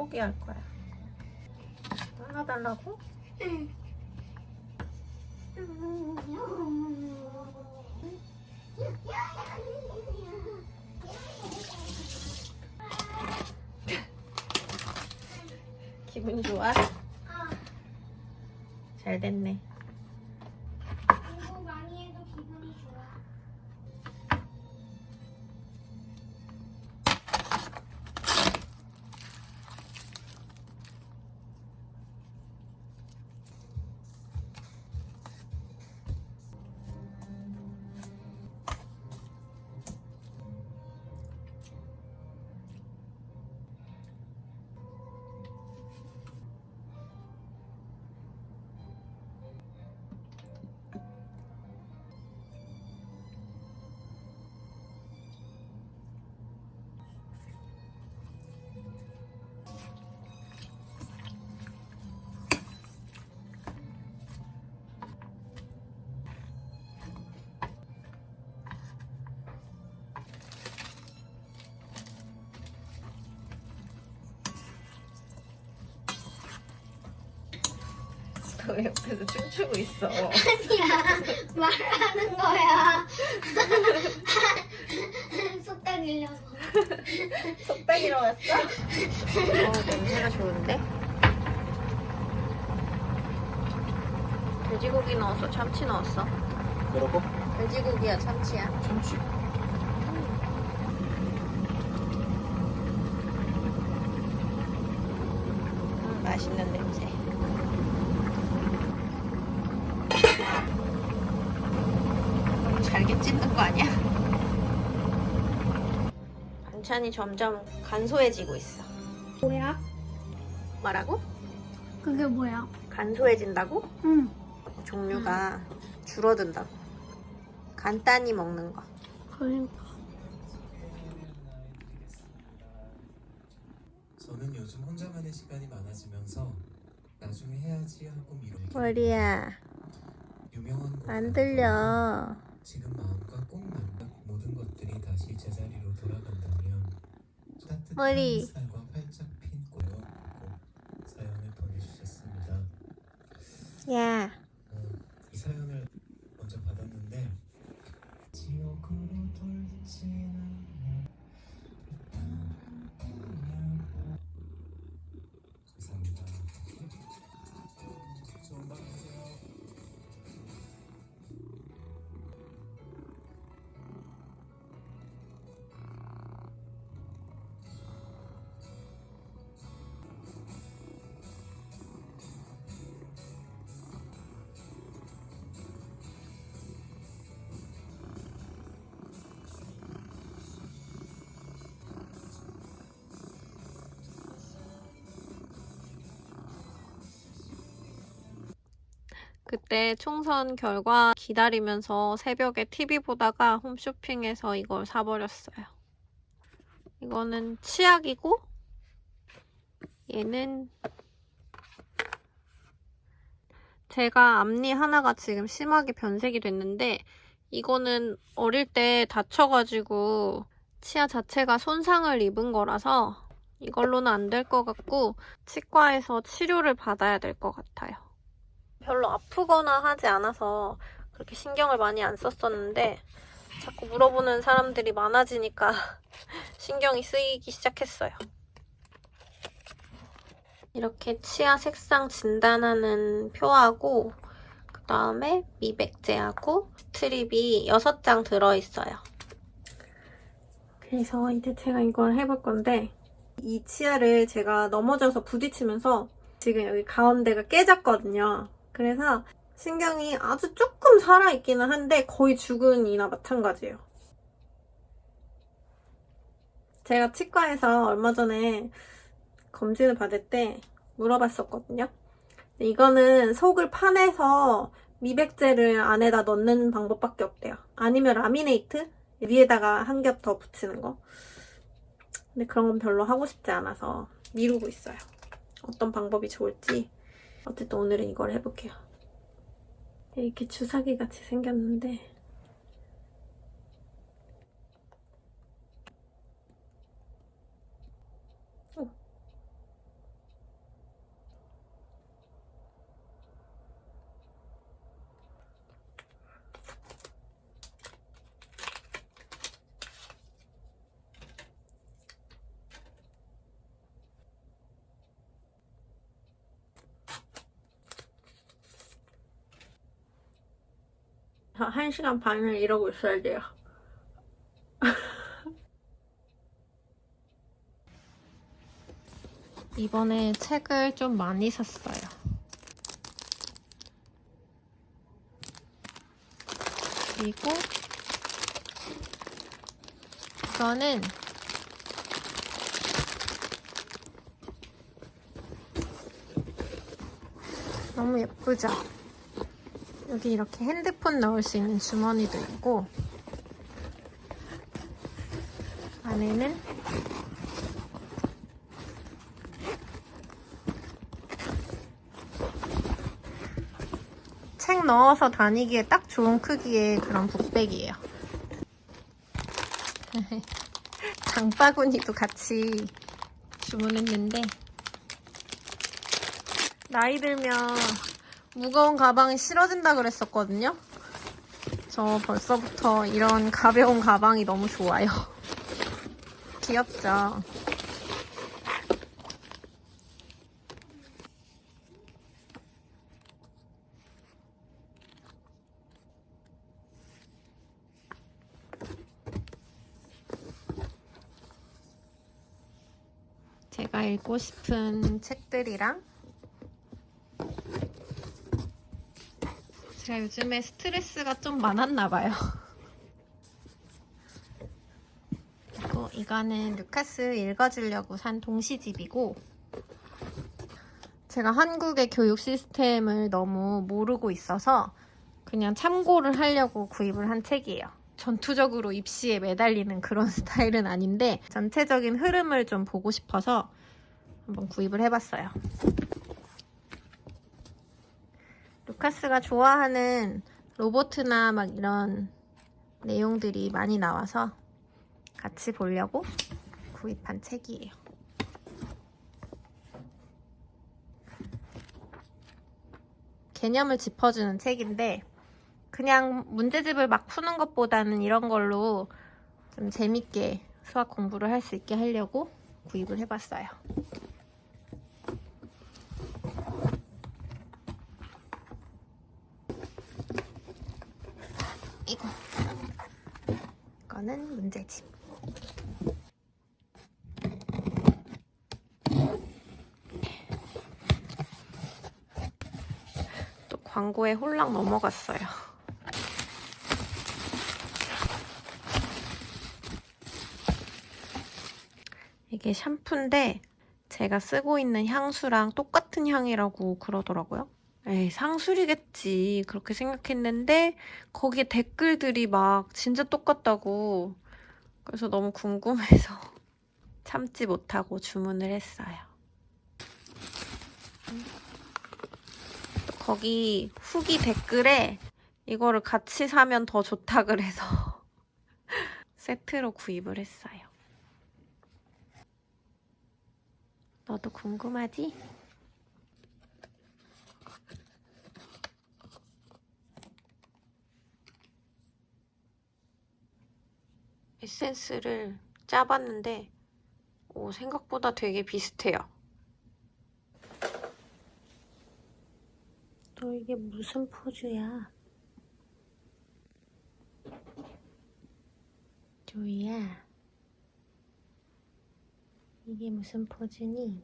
포기할 거야. 하나 달라고? 응. 기분 좋아? 잘 됐네. 너 옆에서 춤추고 있어. 아니야 말하는 거야. 속닥 일려서. 속닥이러 왔어? 어, 냄새가 좋은데? 돼지고기 넣었어? 참치 넣었어? 뭐라고? 돼지고기야, 참치야? 참치. 음, 맛있는 냄새. 잘게 찢는 거 아니야? 반찬이 점점 간소해지고 있어. 뭐야? 뭐라고? 그게 뭐야? 간소해진다고? 응. 종류가 줄어든다고. 간단히 먹는 거. 그러니까. 저는 요즘 혼자만의 시간이 많아지면서 나중에 해야지 하고 미루는 머리야, 안 들려. 지금 마음과 꼭 맞는 모든 것들이 다시 제자리로 돌아간다면 따뜻한 머리. 햇살과 활짝 핀꼭 사연을 보내주셨습니다. 야, 어, 이 사연을 먼저 받았는데 지옥으로 돌지 그때 총선 결과 기다리면서 새벽에 TV 보다가 홈쇼핑에서 이걸 사버렸어요. 이거는 치약이고, 얘는 제가 앞니 하나가 지금 심하게 변색이 됐는데, 이거는 어릴 때 다쳐가지고 치아 자체가 손상을 입은 거라서 이걸로는 안 될 것 같고, 치과에서 치료를 받아야 될 것 같아요. 별로 아프거나 하지 않아서 그렇게 신경을 많이 안 썼었는데 자꾸 물어보는 사람들이 많아지니까 신경이 쓰이기 시작했어요. 이렇게 치아 색상 진단하는 표하고 그 다음에 미백제하고 스트립이 6장 들어있어요. 그래서 이제 제가 이걸 해볼 건데 이 치아를 제가 넘어져서 부딪히면서 지금 여기 가운데가 깨졌거든요. 그래서 신경이 아주 조금 살아있기는 한데 거의 죽은 이나 마찬가지예요. 제가 치과에서 얼마 전에 검진을 받을 때 물어봤었거든요. 이거는 속을 파내서 미백제를 안에다 넣는 방법밖에 없대요. 아니면 라미네이트? 위에다가 한 겹 더 붙이는 거. 근데 그런 건 별로 하고 싶지 않아서 미루고 있어요. 어떤 방법이 좋을지. 어쨌든 오늘은 이걸 해볼게요. 이렇게 주사기 같이 생겼는데 오. 저 1시간 반을 이러고 있어야 돼요. 이번에 책을 좀 많이 샀어요. 그리고 이거는 너무 예쁘죠? 여기 이렇게 핸드폰 넣을 수 있는 주머니도 있고 안에는 책 넣어서 다니기에 딱 좋은 크기의 그런 북백이에요. 장바구니도 같이 주문했는데 나이 들면 무거운 가방이 싫어진다 그랬었거든요. 저 벌써부터 이런 가벼운 가방이 너무 좋아요. 귀엽죠? 제가 읽고 싶은 책들이랑 제가 요즘에 스트레스가 좀 많았나 봐요. 그리고 이거는 루카스 읽어주려고 산 동시집이고 제가 한국의 교육 시스템을 너무 모르고 있어서 그냥 참고를 하려고 구입을 한 책이에요. 전투적으로 입시에 매달리는 그런 스타일은 아닌데 전체적인 흐름을 좀 보고 싶어서 한번 구입을 해봤어요. 루카스가 좋아하는 로보트나 막 이런 내용들이 많이 나와서 같이 보려고 구입한 책이에요. 개념을 짚어주는 책인데 그냥 문제집을 막 푸는 것보다는 이런 걸로 좀 재밌게 수학 공부를 할 수 있게 하려고 구입을 해봤어요. 이거. 이거는 문제집. 또 광고에 홀랑 넘어갔어요. 이게 샴푸인데 제가 쓰고 있는 향수랑 똑같은 향이라고 그러더라고요. 에이, 상술이겠 지. 그렇게 생각했는데 거기에 댓글들이 막 진짜 똑같다고. 그래서 너무 궁금해서 참지 못하고 주문을 했어요. 또 거기 후기 댓글에 이거를 같이 사면 더 좋다 그래서 세트로 구입을 했어요. 너도 궁금하지? 에센스를 짜봤는데 오, 생각보다 되게 비슷해요. 너 이게 무슨 포즈야? 조이야. 이게 무슨 포즈니?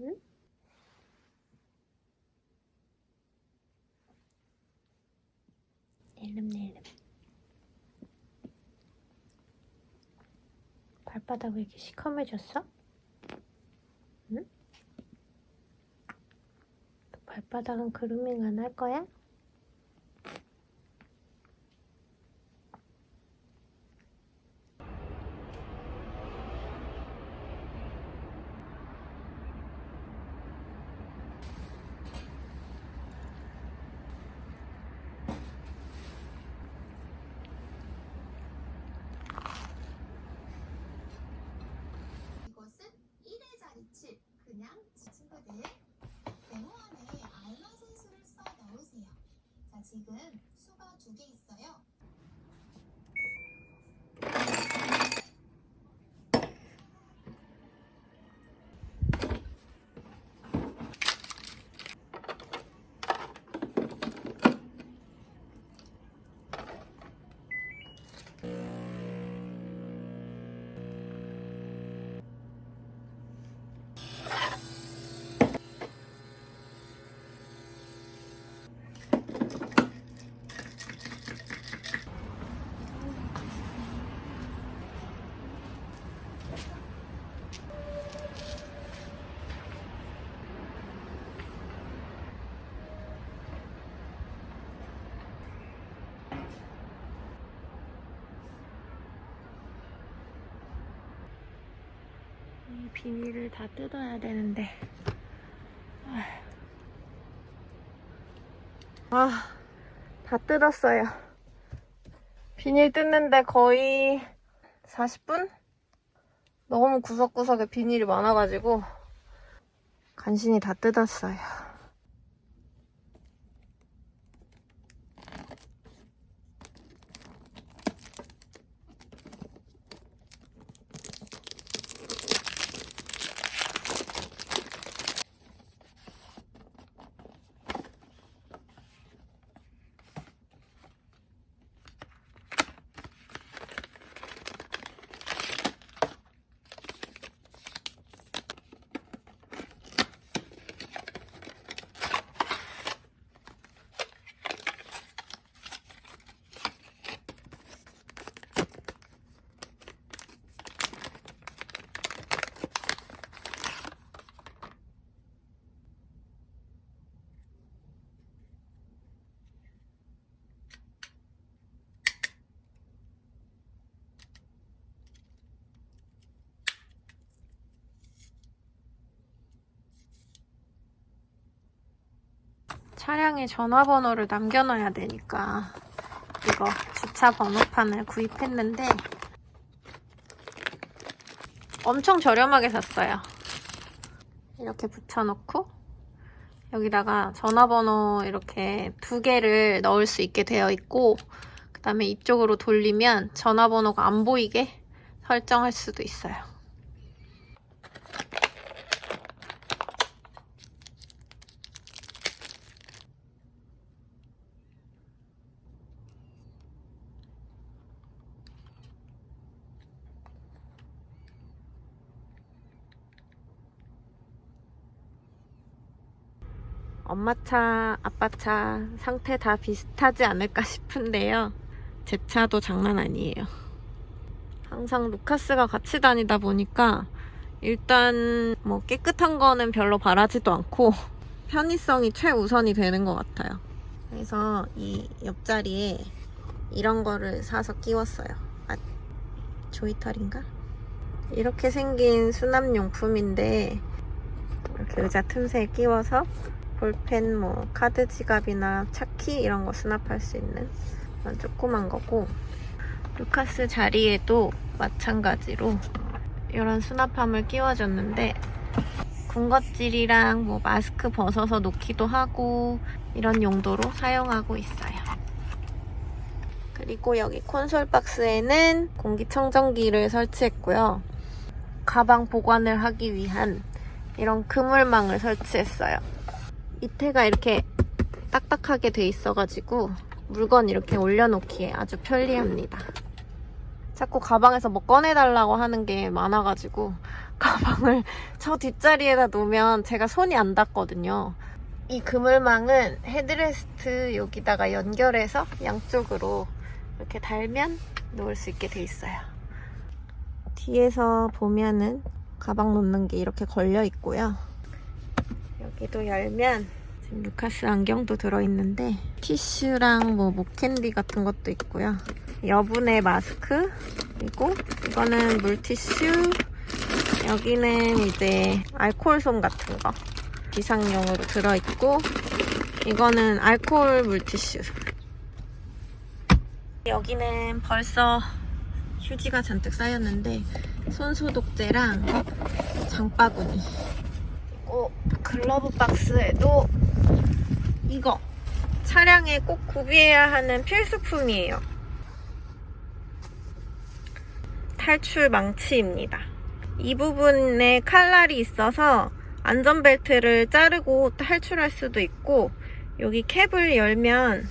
응? 낼름낼름. 발 바닥 왜 이렇게 시커매졌어? 응? 발바닥은 그루밍 안 할 거야? 이것은 1의 자리 7. 그냥 친구들 네모 안에 알맞은 수를 써 넣으세요. 자, 지금 수가 두 개 있어요. 이 비닐을 다 뜯어야 되는데. 아, 다 뜯었어요. 비닐 뜯는데 거의 40분? 너무 구석구석에 비닐이 많아가지고 간신히 다 뜯었어요. 차량에 전화번호를 남겨놔야 되니까 이거 주차 번호판을 구입했는데 엄청 저렴하게 샀어요. 이렇게 붙여놓고 여기다가 전화번호 이렇게 두 개를 넣을 수 있게 되어 있고 그 다음에 이쪽으로 돌리면 전화번호가 안 보이게 설정할 수도 있어요. 엄마 차, 아빠 차 상태 다 비슷하지 않을까 싶은데요. 제 차도 장난 아니에요. 항상 루카스가 같이 다니다 보니까 일단 뭐 깨끗한 거는 별로 바라지도 않고 편의성이 최우선이 되는 것 같아요. 그래서 이 옆자리에 이런 거를 사서 끼웠어요. 아, 조이털인가? 이렇게 생긴 수납용품인데 이렇게 의자 틈새에 끼워서 볼펜, 뭐 카드 지갑이나 차키 이런 거 수납할 수 있는 그런 조그만 거고 루카스 자리에도 마찬가지로 이런 수납함을 끼워줬는데 군것질이랑 뭐 마스크 벗어서 놓기도 하고 이런 용도로 사용하고 있어요. 그리고 여기 콘솔 박스에는 공기청정기를 설치했고요. 가방 보관을 하기 위한 이런 그물망을 설치했어요. 밑에가 이렇게 딱딱하게 돼 있어가지고 물건 이렇게 올려놓기에 아주 편리합니다. 자꾸 가방에서 뭐 꺼내달라고 하는 게 많아가지고 가방을 저 뒷자리에다 놓으면 제가 손이 안 닿거든요. 이 그물망은 헤드레스트 여기다가 연결해서 양쪽으로 이렇게 달면 놓을 수 있게 돼 있어요. 뒤에서 보면은 가방 놓는 게 이렇게 걸려 있고요. 여기도 열면 지금 루카스 안경도 들어있는데 티슈랑 뭐 목캔디 같은 것도 있고요. 여분의 마스크 그리고 이거는 물티슈 여기는 이제 알코올솜 같은 거 비상용으로 들어있고 이거는 알코올 물티슈 여기는 벌써 휴지가 잔뜩 쌓였는데 손소독제랑 장바구니 그리고 글러브 박스에도 이거. 차량에 꼭 구비해야 하는 필수품이에요. 탈출 망치입니다. 이 부분에 칼날이 있어서 안전벨트를 자르고 탈출할 수도 있고 여기 캡을 열면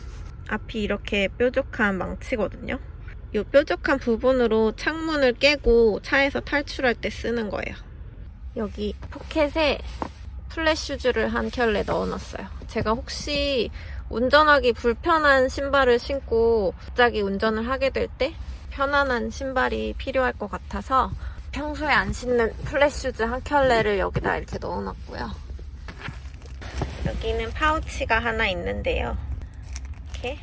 앞이 이렇게 뾰족한 망치거든요. 이 뾰족한 부분으로 창문을 깨고 차에서 탈출할 때 쓰는 거예요 여기 포켓에 플랫슈즈를 한 켤레 넣어놨어요. 제가 혹시 운전하기 불편한 신발을 신고 갑자기 운전을 하게 될 때 편안한 신발이 필요할 것 같아서 평소에 안 신는 플랫슈즈 한 켤레를 여기다 이렇게 넣어놨고요. 여기는 파우치가 하나 있는데요. 이렇게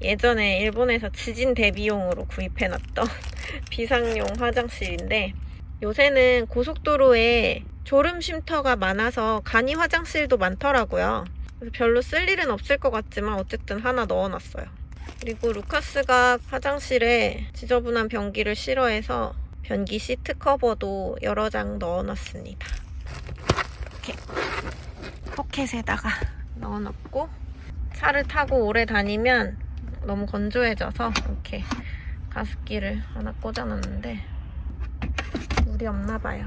예전에 일본에서 지진 대비용으로 구입해놨던 비상용 화장실인데 요새는 고속도로에 졸음 쉼터가 많아서 간이 화장실도 많더라고요. 그래서 별로 쓸 일은 없을 것 같지만 어쨌든 하나 넣어놨어요. 그리고 루카스가 화장실에 지저분한 변기를 싫어해서 변기 시트 커버도 여러 장 넣어놨습니다. 이렇게 포켓에다가 넣어놓고 차를 타고 오래 다니면 너무 건조해져서 이렇게 가습기를 하나 꽂아놨는데 물이 없나 봐요.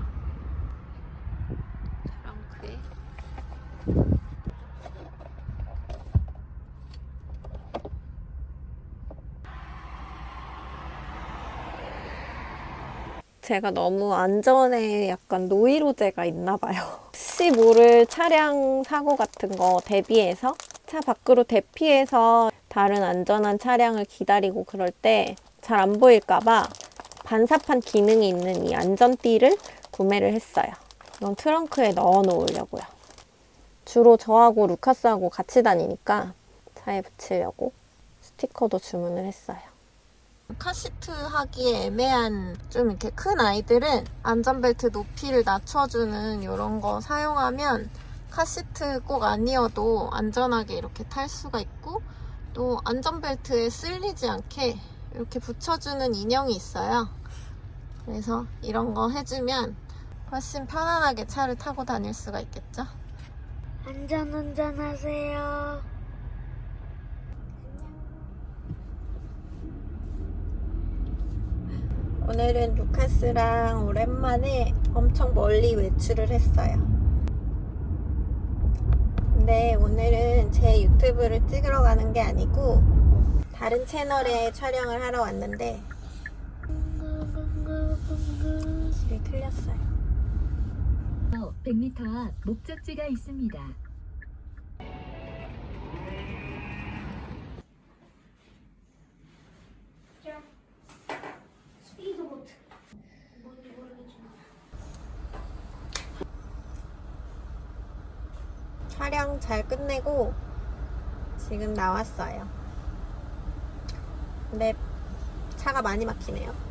트렁크에 제가 너무 안전에 약간 노이로제가 있나 봐요. 혹시 모를 차량 사고 같은 거 대비해서 차 밖으로 대피해서 다른 안전한 차량을 기다리고 그럴 때 잘 안 보일까 봐 반사판 기능이 있는 이 안전띠를 구매를 했어요. 이건 트렁크에 넣어 놓으려고요. 주로 저하고 루카스하고 같이 다니니까 차에 붙이려고 스티커도 주문을 했어요. 카시트 하기에 애매한 좀 이렇게 큰 아이들은 안전벨트 높이를 낮춰주는 이런 거 사용하면 카시트 꼭 아니어도 안전하게 이렇게 탈 수가 있고 또 안전벨트에 쓸리지 않게 이렇게 붙여주는 인형이 있어요. 그래서 이런 거 해주면 훨씬 편안하게 차를 타고 다닐 수가 있겠죠? 안전 운전 하세요. 오늘은 루카스랑 오랜만에 엄청 멀리 외출을 했어요. 근데 오늘은 제 유튜브를 찍으러 가는 게 아니고 다른 채널에 촬영을 하러 왔는데 틀렸어요. 100m 앞 목적지가 있습니다. 스피드보트. 뭔지 모르겠지만. 촬영 잘 끝내고 지금 나왔어요. 근데 차가 많이 막히네요.